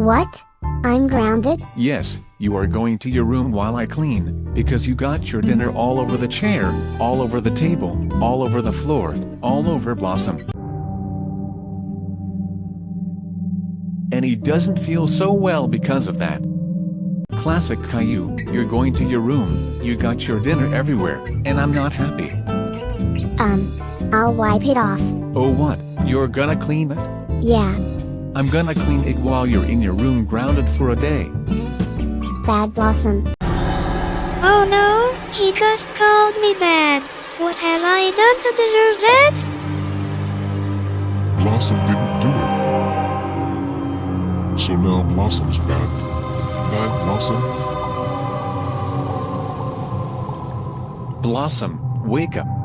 What? I'm grounded? Yes, you are going to your room while I clean, because you got your dinner all over the chair, all over the table, all over the floor, all over Blossom. And he doesn't feel so well because of that. Classic Caillou, you're going to your room, you got your dinner everywhere, and I'm not happy. Um, I'll wipe it off. Oh what, you're gonna clean it? Yeah, I'm gonna clean it while you're in your room grounded for a day. Bad Blossom. Oh no, he just called me bad. What have I done to deserve that? Blossom didn't do it. So now Blossom's bad. Bad Blossom? Blossom, wake up.